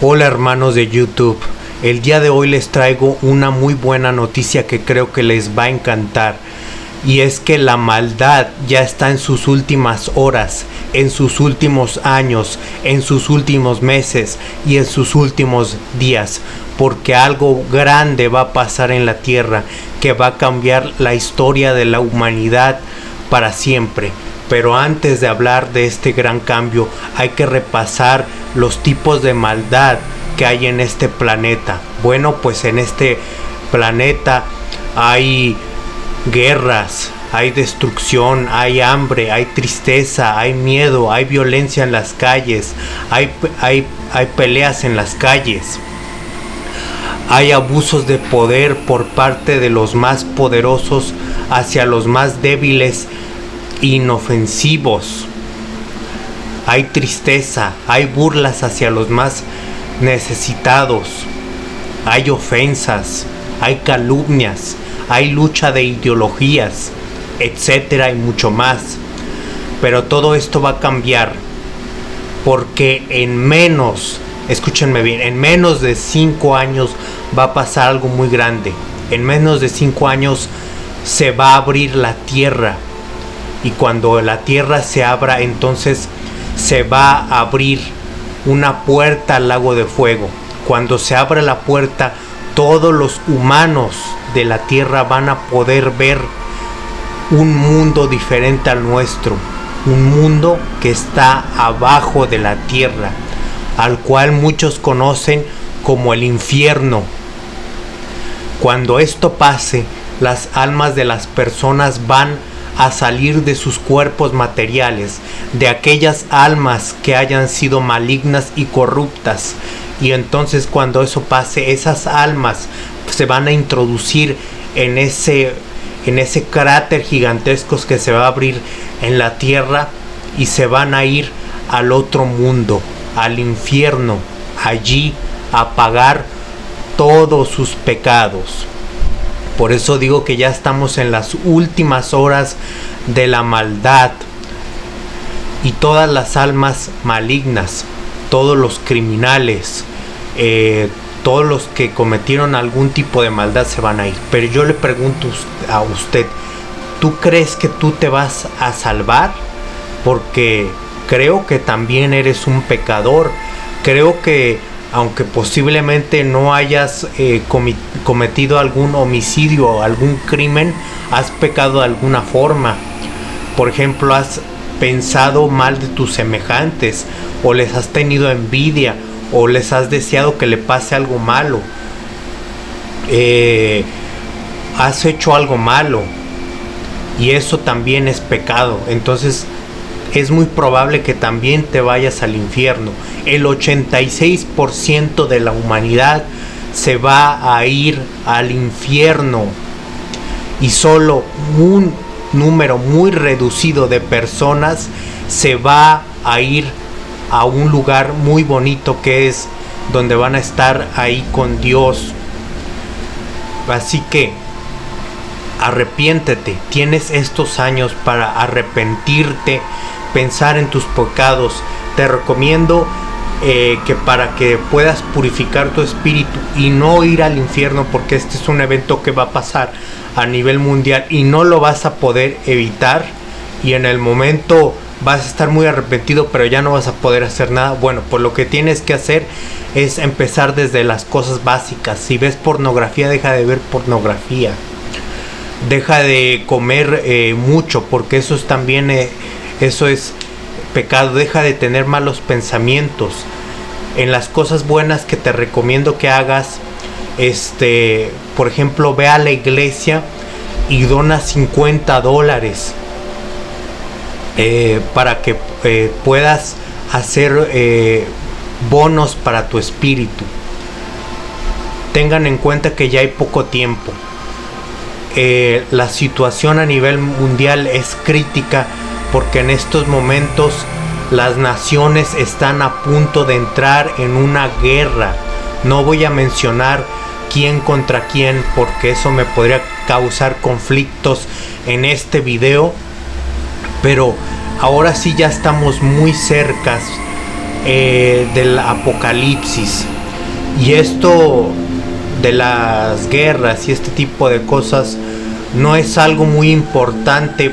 Hola hermanos de YouTube, el día de hoy les traigo una muy buena noticia que creo que les va a encantar. Y es que la maldad ya está en sus últimas horas, en sus últimos años, en sus últimos meses y en sus últimos días, porque algo grande va a pasar en la tierra que va a cambiar la historia de la humanidad para siempre. Pero antes de hablar de este gran cambio hay que repasar los tipos de maldad que hay en este planeta. Bueno, pues en este planeta hay guerras, hay destrucción, hay hambre, hay tristeza, hay miedo, hay violencia en las calles, hay, hay, hay peleas en las calles. Hay abusos de poder por parte de los más poderosos hacia los más débiles inofensivos. Hay tristeza, hay burlas hacia los más necesitados. Hay ofensas, hay calumnias, hay lucha de ideologías, etcétera y mucho más. Pero todo esto va a cambiar porque en menos, escúchenme bien, en menos de cinco años va a pasar algo muy grande. En menos de cinco años se va a abrir la tierra y cuando la tierra se abra entonces se va a abrir una puerta al lago de fuego. Cuando se abra la puerta todos los humanos de la tierra van a poder ver un mundo diferente al nuestro, un mundo que está abajo de la tierra, al cual muchos conocen como el infierno. Cuando esto pase, las almas de las personas van a salir de sus cuerpos materiales, de aquellas almas que hayan sido malignas y corruptas. Y entonces cuando eso pase, esas almas se van a introducir en ese, en ese cráter gigantesco que se va a abrir en la tierra y se van a ir al otro mundo, al infierno, allí a pagar todos sus pecados. Por eso digo que ya estamos en las últimas horas de la maldad. Y todas las almas malignas, todos los criminales, eh, todos los que cometieron algún tipo de maldad se van a ir. Pero yo le pregunto a usted, ¿tú crees que tú te vas a salvar? Porque creo que también eres un pecador. Creo que aunque posiblemente no hayas eh, cometido algún homicidio o algún crimen, has pecado de alguna forma. Por ejemplo, has pensado mal de tus semejantes o les has tenido envidia o les has deseado que le pase algo malo. Eh, has hecho algo malo y eso también es pecado. Entonces es muy probable que también te vayas al infierno. El 86% de la humanidad se va a ir al infierno y solo un número muy reducido de personas se va a ir a un lugar muy bonito que es donde van a estar ahí con Dios. Así que arrepiéntete, tienes estos años para arrepentirte pensar en tus pecados. Te recomiendo eh, que para que puedas purificar tu espíritu y no ir al infierno porque este es un evento que va a pasar a nivel mundial y no lo vas a poder evitar. Y en el momento vas a estar muy arrepentido pero ya no vas a poder hacer nada. Bueno pues lo que tienes que hacer es empezar desde las cosas básicas. Si ves pornografía deja de ver pornografía. Deja de comer eh, mucho porque eso es también eh, eso es pecado. Deja de tener malos pensamientos. En las cosas buenas que te recomiendo que hagas, este, por ejemplo, ve a la iglesia y dona 50 dólares eh, para que eh, puedas hacer eh, bonos para tu espíritu. Tengan en cuenta que ya hay poco tiempo. la situación a nivel mundial es crítica porque en estos momentos las naciones están a punto de entrar en una guerra. No voy a mencionar quién contra quién porque eso me podría causar conflictos en este video. Pero ahora sí ya estamos muy cerca eh, del apocalipsis. Y esto de las guerras y este tipo de cosas no es algo muy importante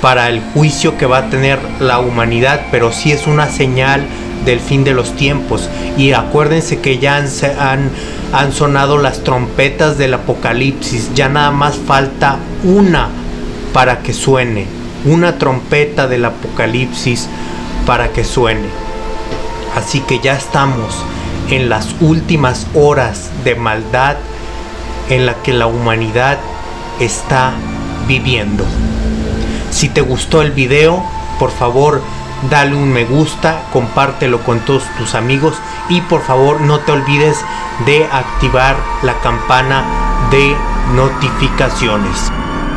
para el juicio que va a tener la humanidad, pero sí es una señal del fin de los tiempos. Y acuérdense que ya han, han, han sonado las trompetas del apocalipsis, ya nada más falta una para que suene, una trompeta del apocalipsis para que suene. Así que ya estamos en las últimas horas de maldad en la que la humanidad está viviendo. Si te gustó el video, por favor dale un me gusta, compártelo con todos tus amigos y por favor no te olvides de activar la campana de notificaciones.